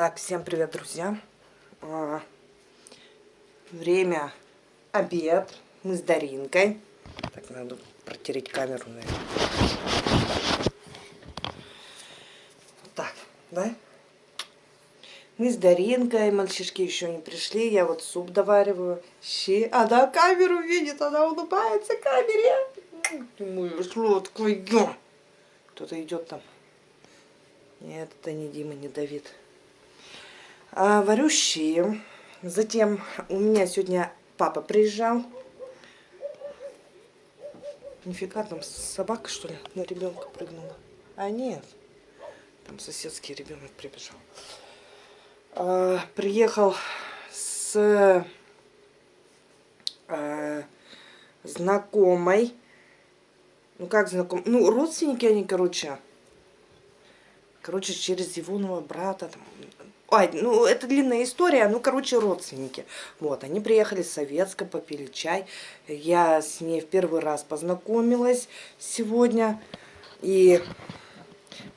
Так, всем привет, друзья. А, время обед. Мы с Даринкой. Так, надо протереть камеру, наверное. Так, да? Мы с Даринкой, мальчишки еще не пришли. Я вот суп довариваю. Щи. Она камеру видит, она улыбается камере. Ты мой сладкий. Кто-то идет там. Нет, это не Дима, не Давид а, варю щи. Затем у меня сегодня папа приезжал. Нифига, там собака, что ли, на ребенка прыгнула. А нет, там соседский ребенок прибежал. А, приехал с а, знакомой. Ну как знакомый? Ну, родственники они, короче. Короче, через его нового брата, там, Ой, ну, это длинная история, ну, короче, родственники. Вот, они приехали с Советска, попили чай. Я с ней в первый раз познакомилась сегодня. И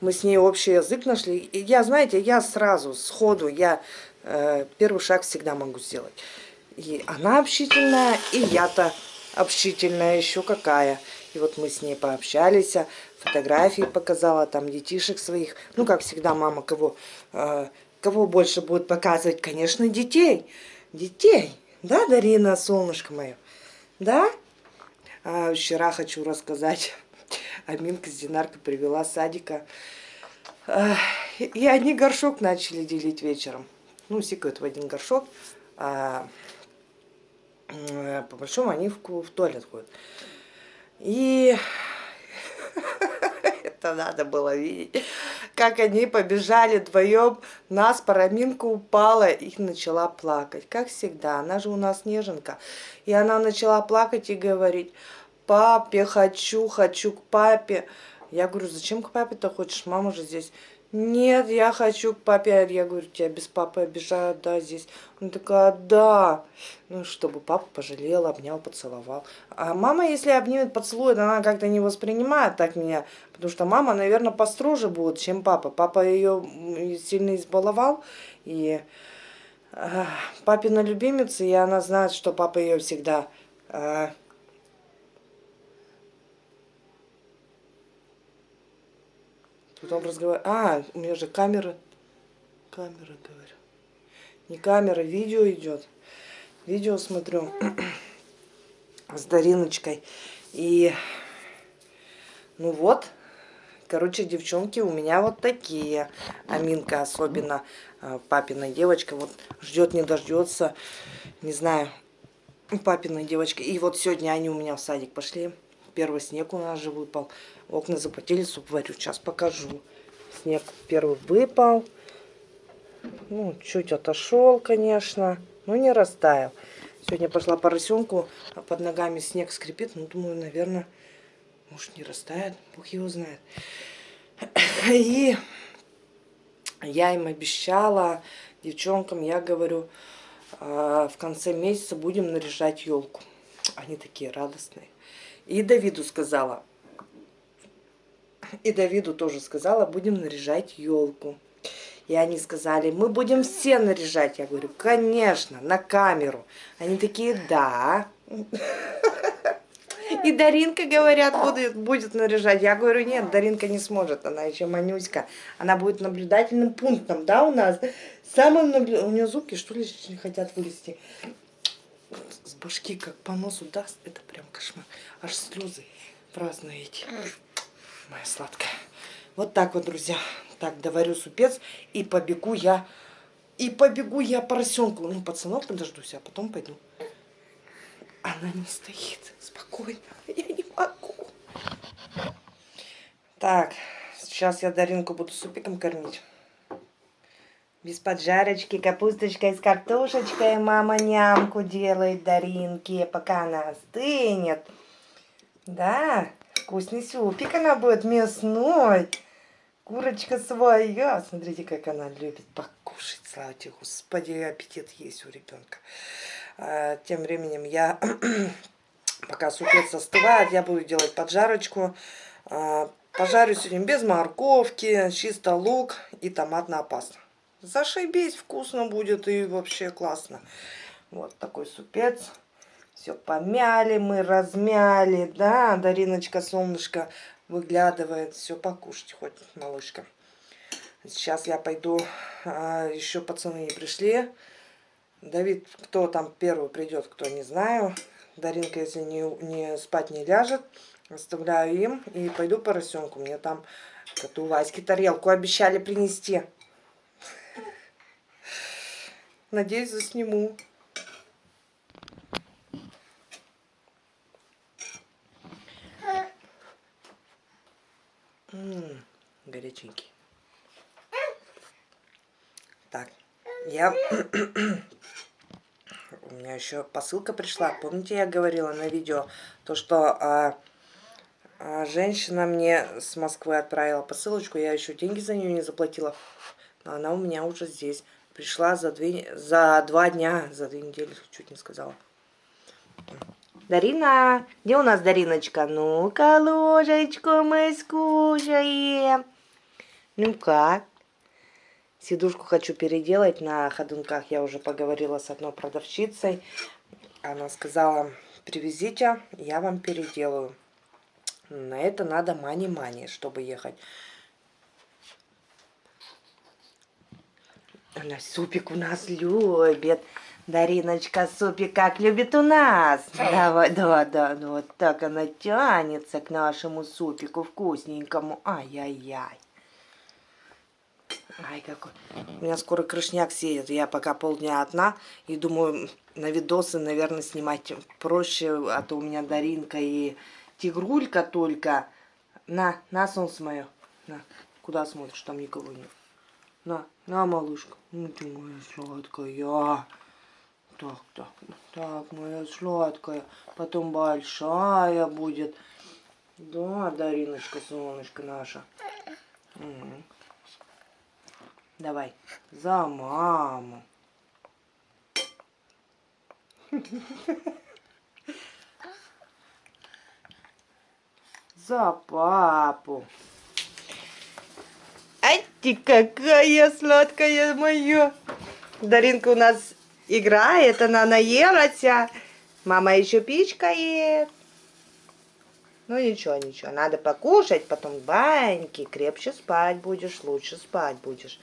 мы с ней общий язык нашли. И я, знаете, я сразу, сходу, я э, первый шаг всегда могу сделать. И она общительная, и я-то общительная еще какая. И вот мы с ней пообщались, фотографии показала, там детишек своих. Ну, как всегда, мама кого э, Кого больше будет показывать? Конечно, детей. Детей. Да, Дарина, солнышко мое? Да? А вчера хочу рассказать. Аминка с Динаркой привела садика. И они горшок начали делить вечером. Ну, сикают в один горшок. А по большому они в туалет ходят. И это надо было видеть как они побежали вдвоем, нас параминка упала и начала плакать. Как всегда, она же у нас неженка. И она начала плакать и говорить, папе хочу, хочу к папе. Я говорю, зачем к папе-то хочешь, мама же здесь. Нет, я хочу к папе. Я говорю, тебя без папы обижают, да, здесь. Она такая, да. Ну, чтобы папа пожалел, обнял, поцеловал. А мама, если обнимет, поцелует, она как-то не воспринимает так меня. Потому что мама, наверное, построже будет, чем папа. Папа ее сильно избаловал. И э, папина любимица, и она знает, что папа ее всегда... Э, Потом разговариваю. А, у меня же камера. Камера, говорю. Не камера, видео идет. Видео смотрю с Дариночкой. И, ну вот, короче, девчонки у меня вот такие. Аминка особенно, а, папина девочка, вот ждет не дождется. Не знаю, папина девочка. И вот сегодня они у меня в садик пошли. Первый снег у нас же выпал. Окна запотели, суп варю. Сейчас покажу. Снег первый выпал. Ну, чуть отошел, конечно. Но не растаял. Сегодня пошла поросенку, а под ногами снег скрипит. Ну, думаю, наверное, может не растает. Бог его знает. И я им обещала, девчонкам, я говорю, «А, в конце месяца будем наряжать елку. Они такие радостные. И Давиду сказала. И Давиду тоже сказала, будем наряжать елку. И они сказали, мы будем все наряжать. Я говорю, конечно, на камеру. Они такие, да. И Даринка, говорят, будет, будет наряжать. Я говорю, нет, Даринка не сможет, она еще манюська. Она будет наблюдательным пунктом, да, у нас. Самым наблю... У нее зубки, что ли, хотят вылезти башки как по носу даст, это прям кошмар. Аж слезы праздные эти. Моя сладкая. Вот так вот, друзья. Так, доварю супец и побегу я. И побегу я поросенку. Ну, пацанов подождусь, а потом пойду. Она не стоит. Спокойно. Я не могу. Так, сейчас я Даринку буду супиком кормить. Без поджарочки, капусточкой с картошечкой мама нямку делает Даринке, пока она остынет. Да, вкусный супик она будет мясной. Курочка своя. Смотрите, как она любит покушать. Слава тебе, Господи, аппетит есть у ребенка. А, тем временем я, пока супец остывает, я буду делать поджарочку. А, пожарю сегодня без морковки, чисто лук и томатная паста. Зашибись, вкусно будет и вообще классно. Вот такой супец. Все помяли мы, размяли, да, Дариночка, солнышко выглядывает. Все покушать хоть, малышка. Сейчас я пойду, а, еще пацаны не пришли. Давид, кто там первый придет, кто не знаю. Даринка, если не, не спать не ляжет, оставляю им и пойду поросенку. Мне там коту Ваське тарелку обещали принести. Надеюсь, засниму. М -м, горяченький. Так, я у меня еще посылка пришла. Помните, я говорила на видео, то, что а, а, женщина мне с Москвы отправила посылочку, я еще деньги за нее не заплатила, но она у меня уже здесь. Пришла за, две, за два дня, за две недели, чуть не сказала. Дарина, где у нас Дариночка? Ну-ка, ложечку мы скушаем. Ну-ка. Сидушку хочу переделать на ходунках. Я уже поговорила с одной продавщицей. Она сказала, привезите, я вам переделаю. На это надо мани-мани, чтобы ехать. Она супик у нас любит. Дариночка супик как любит у нас. Давай, да, да, ну вот так она тянется к нашему супику вкусненькому. Ай-яй-яй. Ай, какой. У меня скоро крышняк сеет. Я пока полдня одна. И думаю, на видосы, наверное, снимать проще. А то у меня Даринка и Тигрулька только. На, на солнце мое. На, куда смотришь? Там никого нет. На, на, малышка. Ну ты моя сладкая. Так, так, так, моя сладкая. Потом большая будет. Да, Дариночка, солнышко наша. Угу. Давай. За маму. За папу. Ты какая сладкая моя. Даринка у нас играет, она наелась. Мама еще пичкает. Ну ничего, ничего, надо покушать, потом баньки, крепче спать будешь, лучше спать будешь.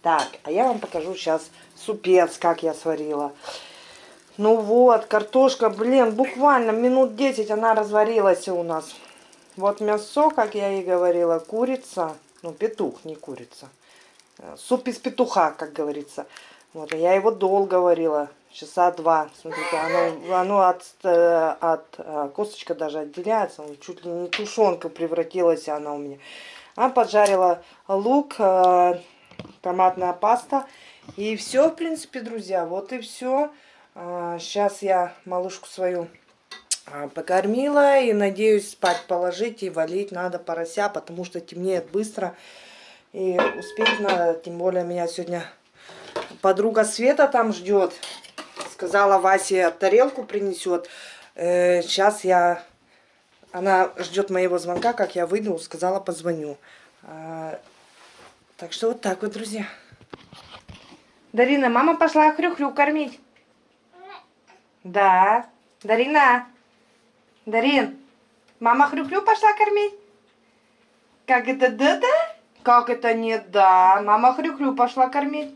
Так, а я вам покажу сейчас супец, как я сварила. Ну вот, картошка, блин, буквально минут 10 она разварилась у нас. Вот мясо, как я и говорила, курица, ну петух, не курица. Суп из петуха, как говорится. Вот, я его долго варила, часа два. Смотрите, оно, оно от, э, от э, косточка даже отделяется. Чуть ли не тушенка превратилась она у меня. А поджарила лук, э, томатная паста. И все, в принципе, друзья, вот и все. Сейчас я малышку свою покормила и надеюсь спать положить и валить надо порося, потому что темнеет быстро. И успеть надо, тем более меня сегодня подруга Света там ждет. Сказала, Васе тарелку принесет. Э, сейчас я... Она ждет моего звонка, как я выйду, сказала, позвоню. А, так что вот так вот, друзья. Дарина, мама пошла хрю-хрю кормить. Да. Дарина. Дарин, мама хрю-хрю пошла кормить? Как это да-да? Как это не да? Мама хрю-хрю пошла кормить.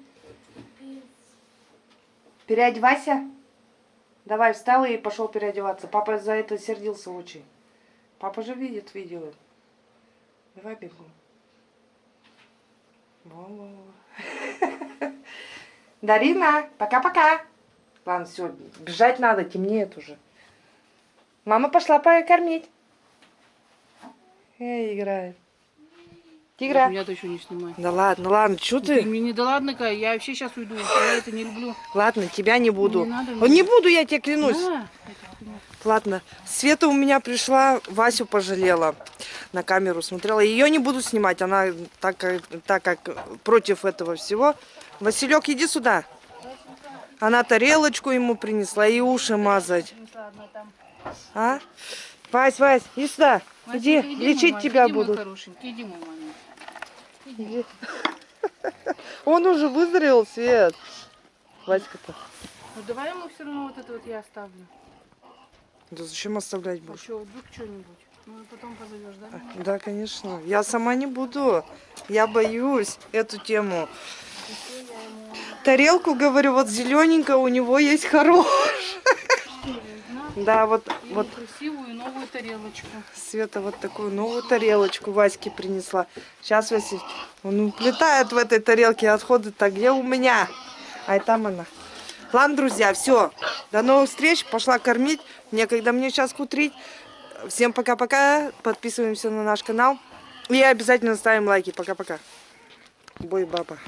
Переодевайся. Давай, встал и пошел переодеваться. Папа за это сердился очень. Папа же видит видео. Давай бегом. Дарина, пока-пока. Ладно, все, бежать надо, темнеет уже. Мама пошла покормить. Эй, играет. Тигра. Я-то еще не снимаю. Да ладно, ладно, что ты? Ты мне не да ладно ка, я вообще сейчас уйду. Я это не люблю. Ладно, тебя не буду. Не надо О, не буду, я тебе клянусь. На. Ладно, Света у меня пришла, Васю пожалела. На камеру смотрела. Ее не буду снимать, она так, как- так как против этого всего. Василек, иди сюда. Она тарелочку ему принесла и уши мазать. А? Вась, Вась, иди сюда. Васик, Иди, иди, лечить мой тебя иди, буду. хорошенький, иди, мой маленький. Иди. Он уже вызрел, Свет. Васька-то. Ну давай ему все равно вот это вот я оставлю. Да зачем оставлять А будешь? что, вдруг что-нибудь? Ну и потом позовешь, да? Да, конечно. Я сама не буду. Я боюсь эту тему. Тарелку, говорю, вот зелененькая у него есть хорошая. Да, вот, и вот красивую новую тарелочку. Света вот такую новую тарелочку Ваське принесла. Сейчас Вася, он уплетает в этой тарелке отходы-то где у меня? А и там она. Ладно, друзья, все. До новых встреч. Пошла кормить. Некогда мне сейчас кутрить. Всем пока-пока. Подписываемся на наш канал. И обязательно ставим лайки. Пока-пока. Бой, баба.